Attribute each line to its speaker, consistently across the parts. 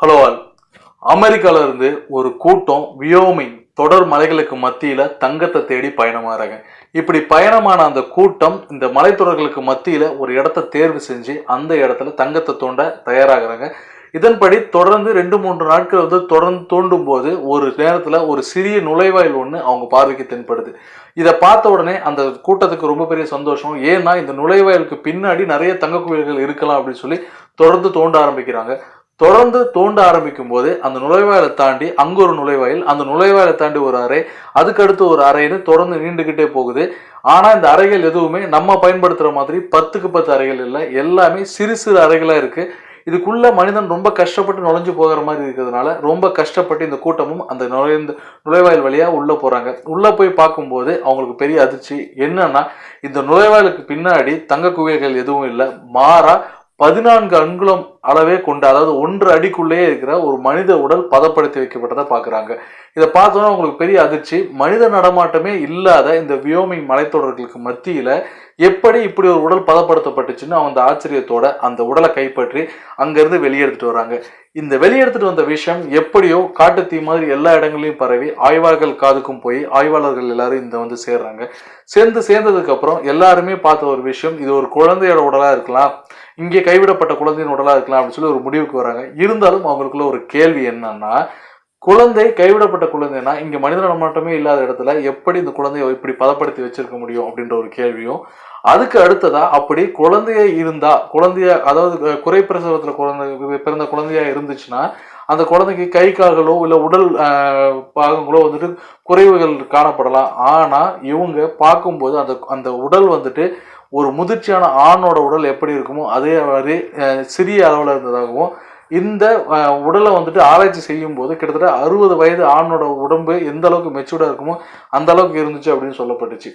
Speaker 1: Hello all அமெரிக்கால இருந்து ஒரு கூட்டம் வியோமிங் தொடர் மலைகளுக்கு மத்தியில தங்கத்தை தேடி பயணமாறாங்க. இப்படி பயணமான அந்த கூட்டம் இந்த மலைத்தொடர்களுக்கு மத்தியில ஒரு இடத்த தேர்வு செஞ்சு அந்த இடத்துல தங்கத்தை தோண்ட தயாராகிறாங்க. இதன்படி தொடர்ந்து ரெண்டு மூன்று நாட்கள் வந்து தொடர்ந்து தோண்டும் போது ஒரு நேரத்துல ஒரு சிறிய நுழைவாயில் ஒன்று அவங்க பார்வைக்கு தென்படுது. இதை பார்த்த உடனே அந்த கூட்டத்துக்கு ரொம்ப பெரிய சந்தோஷம். ஏன்னா இந்த நுழைவாயிலுக்கு பின்னாடி நிறைய தங்க குவியல்கள் இருக்கலாம் அப்படின்னு சொல்லி தொடர்ந்து தோண்ட ஆரம்பிக்கிறாங்க. தொடர்ந்து தோண்ட ஆரம்பிக்கும் போது அந்த நுழைவாயிலை தாண்டி அங்கே ஒரு நுழைவாயில் அந்த நுழைவாயிலை தாண்டி ஒரு அறை அதுக்கடுத்து ஒரு அறைன்னு தொடர்ந்து நீண்டுகிட்டே போகுது. ஆனால் இந்த அறைகள் எதுவுமே நம்ம பயன்படுத்துகிற மாதிரி பத்துக்கு பத்து அறைகள் இல்லை. எல்லாமே சிறு சிறு அறைகளாக இருக்குது இதுக்குள்ள மனிதன் ரொம்ப கஷ்டப்பட்டு நுழைஞ்சு போகிற மாதிரி இருக்கிறதுனால ரொம்ப கஷ்டப்பட்டு இந்த கூட்டமும் அந்த நுழைந்த நுழைவாயில் வழியாக உள்ளே போகிறாங்க உள்ளே போய் பார்க்கும்போது அவங்களுக்கு பெரிய அதிர்ச்சி. என்னன்னா இந்த நுழைவாயிலுக்கு பின்னாடி தங்க குகைகள் எதுவும் இல்லை. மாறாக பதினான்கு அங்குலம் அளவே கொண்ட அதாவது ஒன்று அடிக்குள்ளேயே இருக்கிற ஒரு மனித உடல் பதப்படுத்தி வைக்கப்பட்டதை பார்க்குறாங்க. இதை பார்த்தோன்னா உங்களுக்கு பெரிய அதிர்ச்சி. மனித நடமாட்டமே இல்லாத இந்த வியோமிங் மலைத்தொடர்களுக்கு மத்தியில் எப்படி இப்படி ஒரு உடல் பதப்படுத்தப்பட்டுச்சுன்னு அந்த ஆச்சரியத்தோட அந்த உடலை கைப்பற்றி அங்கேருந்து வெளியெடுத்துட்டு வராங்க. இந்த வெளியெடுத்துட்டு வந்த விஷயம் எப்படியோ காட்டுத்தீ மாதிரி எல்லா இடங்களையும் பரவி ஆய்வாளர்கள் காதுக்கும் போய் ஆய்வாளர்கள் எல்லாரும் இந்த வந்து சேர்றாங்க. சேர்ந்து சேர்ந்ததுக்கு அப்புறம் எல்லாருமே பார்த்த ஒரு விஷயம் இது ஒரு குழந்தையோட உடலாக இருக்கலாம் இங்கே கைவிடப்பட்ட குழந்தையின் உடலாக இருக்கலாம் அப்படின்னு சொல்லி ஒரு முடிவுக்கு வராங்க. இருந்தாலும் அவங்களுக்குள்ள ஒரு கேள்வி என்னன்னா குழந்தை கைவிடப்பட்ட குழந்தைனா இங்க மனித நடமாட்டமே இல்லாத இடத்துல எப்படி இந்த குழந்தைய இப்படி பதப்படுத்தி வச்சிருக்க முடியும் அப்படின்ற ஒரு கேள்வியும் அதுக்கு அடுத்ததா அப்படி குழந்தைய இருந்தா குழந்தைய அதாவது குறை பிரசவத்துல குழந்தை பிறந்த குழந்தையா இருந்துச்சுன்னா அந்த குழந்தைக்கு கை கால்களோ இல்ல உடல் பாகங்களோ வந்துட்டு குறைவுகள் காணப்படலாம். ஆனா இவங்க பார்க்கும்போது அந்த அந்த உடல் வந்துட்டு ஒரு முதிர்ச்சியான ஆணோட உடல் எப்படி இருக்குமோ அதே மாதிரி சிறிய அளவில் இருந்ததாகவும் இந்த உடலை வந்துட்டு ஆராய்ச்சி செய்யும் போது கிட்டத்தட்ட அறுபது வயது ஆணோட உடம்பு எந்த அளவுக்கு மெச்சூர்டாக இருக்குமோ அந்த அளவுக்கு இருந்துச்சு அப்படின்னு சொல்லப்பட்டுச்சு.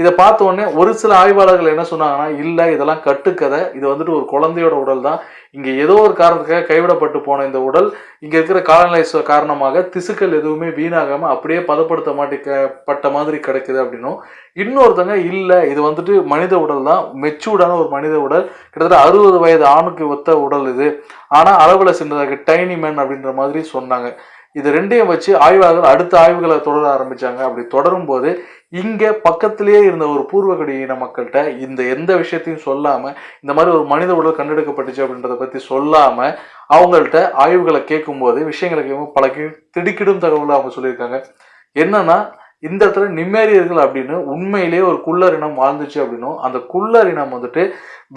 Speaker 1: இதை பார்த்த உடனே ஒரு சில ஆய்வாளர்கள் என்ன சொன்னாங்கன்னா இல்லை இதெல்லாம் கட்டுக்கதை. இது வந்துட்டு ஒரு குழந்தையோட உடல் தான். இங்கே ஏதோ ஒரு காரணத்துக்காக கைவிடப்பட்டு போன இந்த உடல் இங்கே இருக்கிற காலநிலை காரணமாக திசுக்கள் எதுவுமே வீணாகாமல் அப்படியே பதப்படுத்த மாட்டேக்கப்பட்ட மாதிரி கிடைக்குது அப்படின்னும். இன்னொருத்தங்க இல்லை இது வந்துட்டு மனித உடல் தான். மெச்சூர்டான ஒரு மனித உடல். கிட்டத்தட்ட அறுபது வயது ஆணுக்கு ஒத்த உடல் இது. ஆனால் அளவில் சின்னதாக டைனி மேன் அப்படின்ற மாதிரி சொன்னாங்க. இது ரெண்டையும் வச்சு ஆய்வாளர்கள் அடுத்த ஆய்வுகளை தொடர ஆரம்பித்தாங்க அப்படி தொடரும் போது பக்கத்திலேயே இருந்த ஒரு பூர்வகுடி இன மக்கள்கிட்ட இந்த எந்த விஷயத்தையும் சொல்லாமல் இந்த மாதிரி ஒரு மனித உடல் கண்டெடுக்கப்பட்டுச்சு அப்படின்றத பற்றி சொல்லாமல் அவங்கள்ட்ட ஆய்வுகளை கேட்கும்போது விஷயங்களை கேட்கும் பல திடுக்கிடும் தகவலை அவங்க சொல்லியிருக்காங்க. என்னன்னா இந்த இடத்துல நிம்மேரியர்கள் அப்படின்னு உண்மையிலேயே ஒரு குள்ளர் இனம் வாழ்ந்துச்சு அப்படின்னும் அந்த குள்ளர் இனம் வந்துட்டு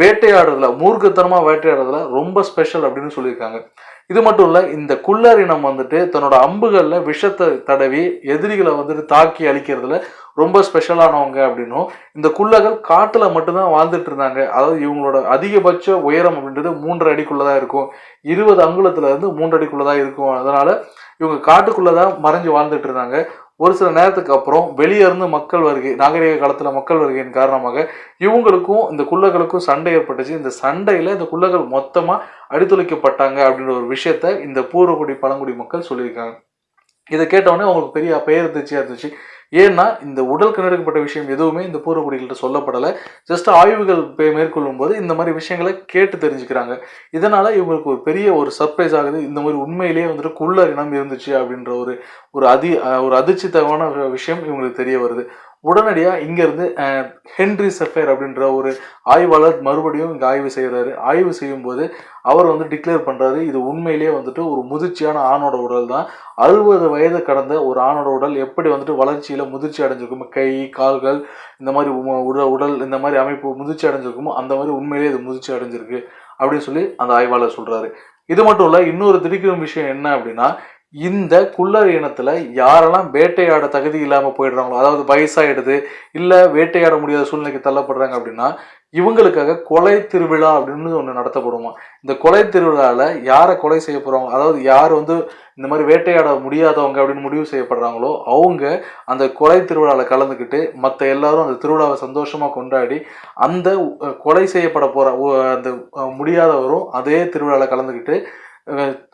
Speaker 1: வேட்டையாடுறதுல மூர்க்கத்தனமாக வேட்டையாடுறதுல ரொம்ப ஸ்பெஷல் அப்படின்னு சொல்லியிருக்காங்க. இது மட்டும் இல்லை இந்த குள்ளர் இனம் வந்துட்டு தன்னோட அம்புகளில் விஷத்தை தடவி எதிரிகளை வந்துட்டு தாக்கி அழிக்கிறதுல ரொம்ப ஸ்பெஷலானவங்க அப்படின்னும் இந்த குள்ளர்கள் காட்டில் மட்டும்தான் வாழ்ந்துட்டு இருந்தாங்க. அதாவது இவங்களோட அதிகபட்ச உயரம் அப்படின்றது மூன்றரை அடிக்குள்ளதாக இருக்கும். இருபது அங்குலத்துலேருந்து மூன்று அடிக்குள்ளதான் இருக்கும். அதனால் இவங்க காட்டுக்குள்ளே தான் மறைஞ்சு வாழ்ந்துட்டு இருந்தாங்க. ஒரு சில நேரத்துக்கு அப்புறம் வெளியே இருந்து மக்கள் வருகை நாகரிக காலத்தில் மக்கள் வருகையின் காரணமாக இவங்களுக்கும் இந்த குள்ளகளுக்கும் சண்டை ஏற்பட்டுச்சு. இந்த சண்டையில் இந்த குள்ளர்கள் மொத்தமாக அடித்துளைக்கப்பட்டாங்க அப்படின்ற ஒரு விஷயத்த இந்த பூர்வகுடி பழங்குடி மக்கள் சொல்லியிருக்காங்க. இதை கேட்டவுடனே அவங்களுக்கு பெரிய பெயர் இருந்துச்சு இருந்துச்சு. ஏன்னா இந்த உடல் கண்டெடுக்கப்பட்ட விஷயம் எதுவுமே இந்த பூர்வகுடிகள்கிட்ட சொல்லப்படலை. ஜஸ்ட் ஆய்வுகள் மேற்கொள்ளும் போது இந்த மாதிரி விஷயங்களை கேட்டு தெரிஞ்சுக்கிறாங்க. இதனால இவங்களுக்கு ஒரு பெரிய ஒரு சர்ப்ரைஸ் ஆகுது. இந்த மாதிரி உண்மையிலேயே வந்துட்டு குள்ளர் இனம் இருந்துச்சு அப்படின்ற ஒரு ஒரு அதி ஒரு அதிர்ச்சித்தகமான விஷயம் இவங்களுக்கு தெரிய வருது. உடனடியாக இங்கேருந்து ஹென்ரி செஃபேர் அப்படின்ற ஒரு ஆய்வாளர் மறுபடியும் இங்கே ஆய்வு செய்கிறாரு ஆய்வு செய்யும்போது அவர் வந்து டிக்ளேர் பண்ணுறாரு இது உண்மையிலேயே வந்துட்டு ஒரு முதிர்ச்சியான ஆணோட உடல் தான். அறுபது வயது கடந்த ஒரு ஆணோட உடல் எப்படி வந்துட்டு வளர்ச்சியில் முதிர்ச்சி அடைஞ்சிருக்குமோ கை கால்கள் இந்த மாதிரி உடல் உடல் இந்த மாதிரி அமைப்பு முதிர்ச்சி அடைஞ்சிருக்குமோ அந்த மாதிரி உண்மையிலேயே இது முதிர்ச்சி அடைஞ்சிருக்கு அப்படின்னு சொல்லி அந்த ஆய்வாளர் சொல்கிறாரு இது மட்டும் இல்லை இன்னொரு திடுக்கிடும் விஷயம் என்ன அப்படின்னா இந்த குள்ளர் இனத்துல யாரெல்லாம் வேட்டையாட தகுதி இல்லாம போயிடுறாங்களோ அதாவது வயசாயிடுது இல்ல வேட்டையாட முடியாத சூழ்நிலைக்கு தள்ளப்படுறாங்க அப்படின்னா இவங்களுக்காக கொலை திருவிழா அப்படின்னு ஒன்று நடத்தப்படுமா? இந்த கொலை திருவிழாவில் யாரை கொலை செய்ய போகிறாங்க அதாவது யார் வந்து இந்த மாதிரி வேட்டையாட முடியாதவங்க அப்படின்னு முடிவு செய்யப்படுறாங்களோ அவங்க அந்த கொலை திருவிழாவில் கலந்துக்கிட்டு மற்ற எல்லாரும் அந்த திருவிழாவை சந்தோஷமாக கொண்டாடி அந்த கொலை செய்யப்பட போகிற அந்த முடியாதவரும் அதே திருவிழாவில் கலந்துக்கிட்டு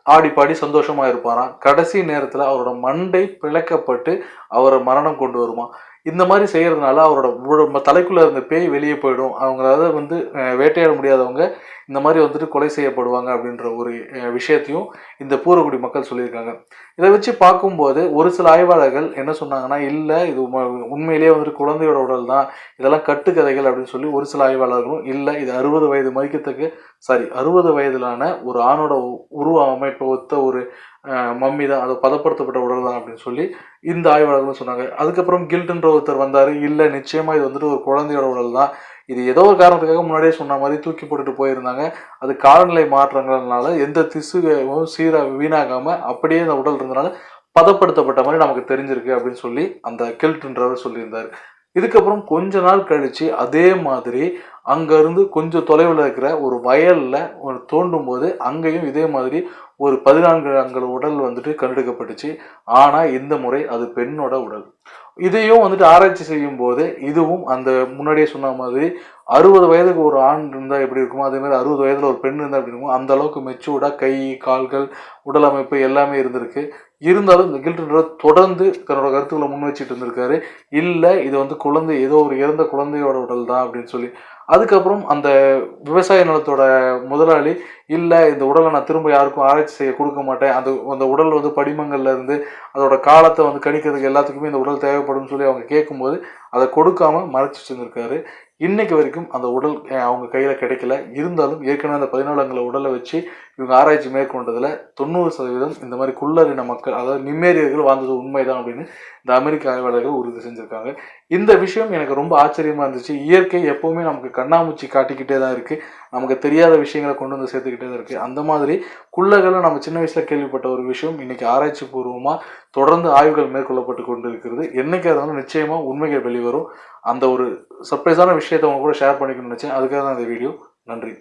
Speaker 1: ஆடி பாடி சந்தோஷமா இருப்பாராம் கடைசி நேரத்துல அவரோட மண்டை பிளக்கப்பட்டு அவரை மரணம் கொண்டு வருமா? இந்த மாதிரி செய்யறதுனால அவரோட உட- தலைக்குள்ள இருந்த பேய் வெளியே போயிடும். அவங்களால வந்து வேட்டையாட முடியாதவங்க இந்த மாதிரி வந்துட்டு கொலை செய்யப்படுவாங்க அப்படின்ற ஒரு விஷயத்தையும் இந்த பூரக்குடி மக்கள் சொல்லியிருக்காங்க. இதை வச்சு பார்க்கும்போது ஒரு சில ஆய்வாளர்கள் என்ன சொன்னாங்கன்னா இல்லை இது உண்மையிலேயே வந்துட்டு குழந்தையோட உடல் தான். இதெல்லாம் கட்டுக்கதைகள் அப்படின்னு சொல்லி ஒரு சில ஆய்வாளர்களும் இல்லை இது அறுபது வயது மதிக்கத்தக்க சாரி அறுபது வயதிலான ஒரு ஆணோட உ- உருவ அமைப்பை ஒத்த ஒரு மம்மி தான். அதை பதப்படுத்தப்பட்ட உடல் தான் அப்படின்னு சொல்லி இந்த ஆய்வாளர்களும் சொன்னாங்க. அதுக்கப்புறம் கில்ட்ன்ற ஒருத்தர் வந்தார். இல்லை நிச்சயமாக இது வந்துட்டு ஒரு குழந்தையோட உடல் தான். இது ஏதோ ஒரு காரணத்துக்காக முன்னாடியே சொன்ன மாதிரி தூக்கி போட்டுட்டு போயிருந்தாங்க. அது காலநிலை மாற்றங்கள்னால எந்த திசுவும் சீராக வீணாகாமல் அப்படியே அந்த உடல் இருந்தனால பதப்படுத்தப்பட்ட மாதிரி நமக்கு தெரிஞ்சிருக்கு அப்படின்னு சொல்லி அந்த கில்ட்ன்றவர் சொல்லியிருந்தார். இதுக்கப்புறம் கொஞ்ச நாள் கழித்து அதே மாதிரி அங்கேருந்து கொஞ்சம் தொலைவில் இருக்கிற ஒரு வயலில் ஒரு தோண்டும் போது அங்கேயும் இதே மாதிரி ஒரு பதினான்கு அங்கே உடல் வந்துட்டு கண்டெடுக்கப்பட்டுச்சு. ஆனால் இந்த முறை அது பெண்ணோட உடல். இதையும் வந்துட்டு ஆராய்ச்சி செய்யும் போது இதுவும் அந்த முன்னாடியே சொன்ன மாதிரி அறுபது வயதுக்கு ஒரு ஆண் இருந்தால் எப்படி இருக்குமோ அதே மாதிரி அறுபது வயதில் ஒரு பெண் இருந்தால் எப்படி இருக்குமோ அந்த அளவுக்கு மெச்சூர்டாக கை கால்கள் உடல் அமைப்பு எல்லாமே இருந்திருக்கு. இருந்தாலும் இந்த கில்ட்ன்றவர் தொடர்ந்து தன்னோட கருத்துக்களை முன் வச்சுட்டு இருந்திருக்காரு. இல்லை இது வந்து குழந்தை ஏதோ ஒரு இறந்த குழந்தையோட உடல் தான் அப்படின்னு சொல்லி. அதுக்கப்புறம் அந்த விவசாய நிலத்தோட முதலாளி இல்லை இந்த உடலை நான் திரும்ப யாருக்கும் ஆராய்ச்சி செய்ய கொடுக்க மாட்டேன். அந்த அந்த உடல் வந்து படிமங்கள்ல இருந்து அதோட காலத்தை வந்து கணிக்கிறதுக்கு எல்லாத்துக்குமே இந்த உடல் தேவைப்படும்னு சொல்லி அவங்க கேட்கும்போது அதை கொடுக்காம மறைச்சு வச்சிருந்திருக்காரு. இன்னைக்கு வரைக்கும் அந்த உடல் அவங்க கையில் கிடைக்கல. இருந்தாலும் ஏற்கனவே அந்த பதினாலு உடலை வச்சு இவங்க ஆராய்ச்சி மேற்கொண்டதில் தொண்ணூறு சதவீதம் இந்த மாதிரி குள்ளறின மக்கள் அதாவது நிம்மேரியர்கள் வாழ்ந்தது உண்மைதான் அப்படின்னு இந்த அமெரிக்க ஆய்வாளர்கள் உறுதி செஞ்சுருக்காங்க. இந்த விஷயம் எனக்கு ரொம்ப ஆச்சரியமாக இருந்துச்சு. இயற்கை எப்போவுமே நமக்கு கண்ணாமூச்சி காட்டிக்கிட்டே தான் இருக்குது நமக்கு தெரியாத விஷயங்களை கொண்டு வந்து சேர்த்துக்கிட்டே தான் இருக்குது அந்த மாதிரி குள்ளர்களை நம்ம சின்ன வயசில் கேள்விப்பட்ட ஒரு விஷயம் இன்னைக்கு ஆராய்ச்சி பூர்வமாக தொடர்ந்து ஆய்வுகள் மேற்கொள்ளப்பட்டு கொண்டு இருக்கிறது என்றைக்கு இருந்தாலும் நிச்சயமாக உண்மைகள் வெளிவரும் அந்த ஒரு சர்ப்ரைஸான விஷயத்தை உங்க கூட ஷேர் பண்ணிக்கணும்னு நினச்சேன். அதுக்காக தான் இந்த வீடியோ. நன்றி.